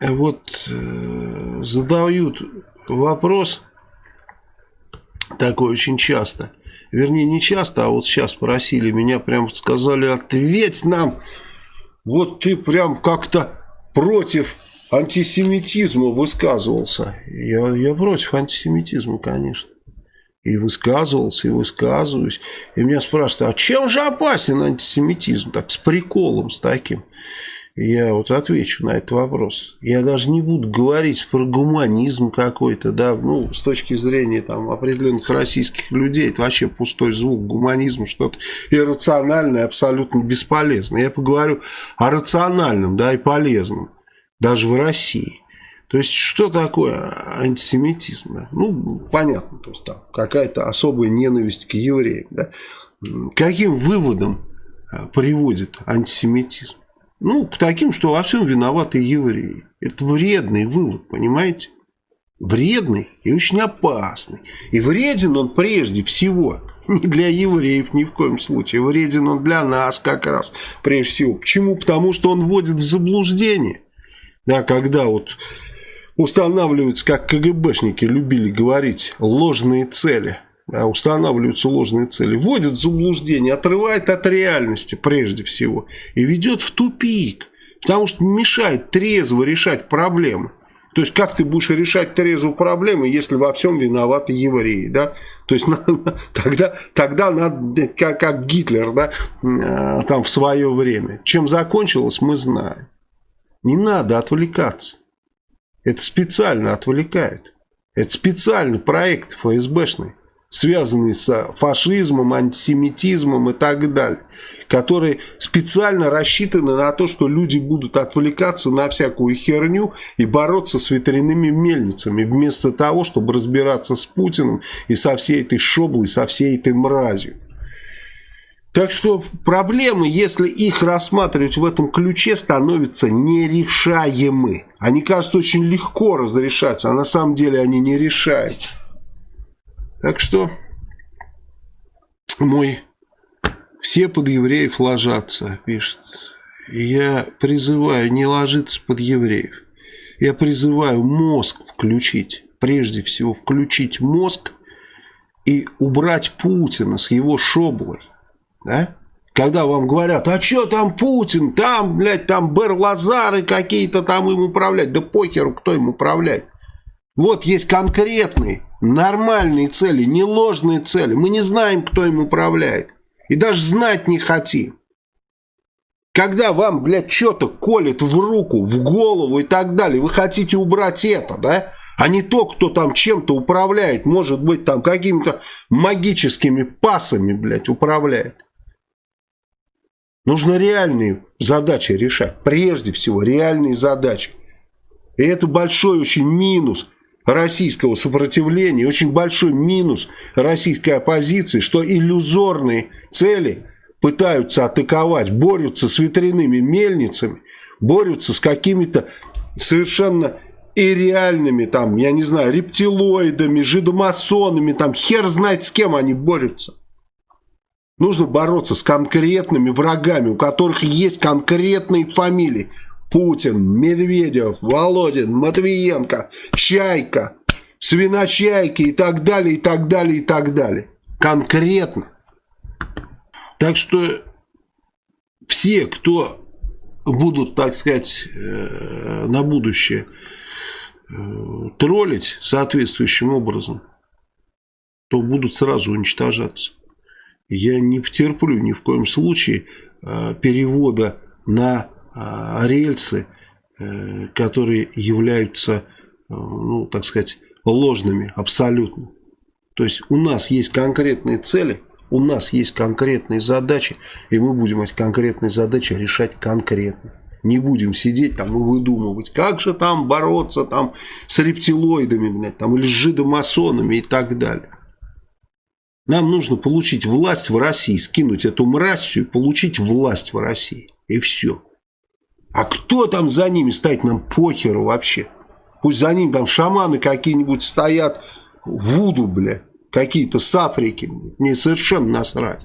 вот э, задают вопрос такой очень часто. Вернее, не часто, а вот сейчас спросили меня, прям сказали, ответь нам. Вот ты прям как-то против антисемитизма высказывался. Я, я против антисемитизма, конечно. И высказывался, и высказываюсь. И меня спрашивают, а чем же опасен антисемитизм? Так, с приколом, с таким. Я вот отвечу на этот вопрос. Я даже не буду говорить про гуманизм какой-то, да, ну, с точки зрения там определенных российских людей, это вообще пустой звук, гуманизм что-то иррациональное, абсолютно бесполезное. Я поговорю о рациональном, да, и полезном, даже в России. То есть, что такое антисемитизм? Да? Ну, понятно, то есть там какая-то особая ненависть к евреям, да. Каким выводом а, приводит антисемитизм? Ну, к таким, что во всем виноваты евреи. Это вредный вывод, понимаете? Вредный и очень опасный. И вреден он прежде всего не для евреев ни в коем случае. Вреден он для нас как раз прежде всего. Почему? Потому что он вводит в заблуждение. Да, когда вот устанавливаются, как КГБшники любили говорить, ложные цели – устанавливаются ложные цели, вводит в заблуждение, отрывает от реальности прежде всего и ведет в тупик, потому что мешает трезво решать проблемы. То есть, как ты будешь решать трезво проблемы, если во всем виноваты евреи, да? То есть, тогда, тогда надо, как, как Гитлер, да, э, там в свое время. Чем закончилось, мы знаем. Не надо отвлекаться. Это специально отвлекает. Это специальный проект ФСБшный связанные с фашизмом, антисемитизмом и так далее, которые специально рассчитаны на то, что люди будут отвлекаться на всякую херню и бороться с ветряными мельницами, вместо того, чтобы разбираться с Путиным и со всей этой шоблой, со всей этой мразью. Так что проблемы, если их рассматривать в этом ключе, становятся нерешаемы. Они кажутся очень легко разрешаться, а на самом деле они не решаются. Так что мой все под евреев ложатся, пишет. Я призываю не ложиться под евреев. Я призываю мозг включить. Прежде всего включить мозг и убрать Путина с его шоблой. Да? Когда вам говорят, а что там Путин, там, блядь, там Берлазары какие-то там им управлять. Да похеру, кто им управляет. Вот есть конкретные, нормальные цели, не ложные цели. Мы не знаем, кто им управляет. И даже знать не хотим. Когда вам, блядь, что-то колет в руку, в голову и так далее, вы хотите убрать это, да? А не то, кто там чем-то управляет, может быть, там какими-то магическими пасами, блядь, управляет. Нужно реальные задачи решать. Прежде всего, реальные задачи. И это большой очень минус – российского сопротивления, очень большой минус российской оппозиции, что иллюзорные цели пытаются атаковать, борются с ветряными мельницами, борются с какими-то совершенно и реальными, там, я не знаю, рептилоидами, жидомасонами, там, хер знает с кем они борются. Нужно бороться с конкретными врагами, у которых есть конкретные фамилии. Путин, Медведев, Володин, Матвиенко, Чайка, Свиночайки и так далее, и так далее, и так далее. Конкретно. Так что все, кто будут, так сказать, э, на будущее э, троллить соответствующим образом, то будут сразу уничтожаться. Я не потерплю ни в коем случае э, перевода на рельсы, э, которые являются, э, ну, так сказать, ложными абсолютно. То есть у нас есть конкретные цели, у нас есть конкретные задачи, и мы будем эти конкретные задачи решать конкретно. Не будем сидеть там и выдумывать, как же там бороться там с рептилоидами, блядь, там, или с жидомасонами и так далее. Нам нужно получить власть в России, скинуть эту мразь и получить власть в России. И все. А кто там за ними стоит, нам похеру вообще. Пусть за ним там шаманы какие-нибудь стоят, вуду, бля, какие-то с Африки. Мне совершенно насрать.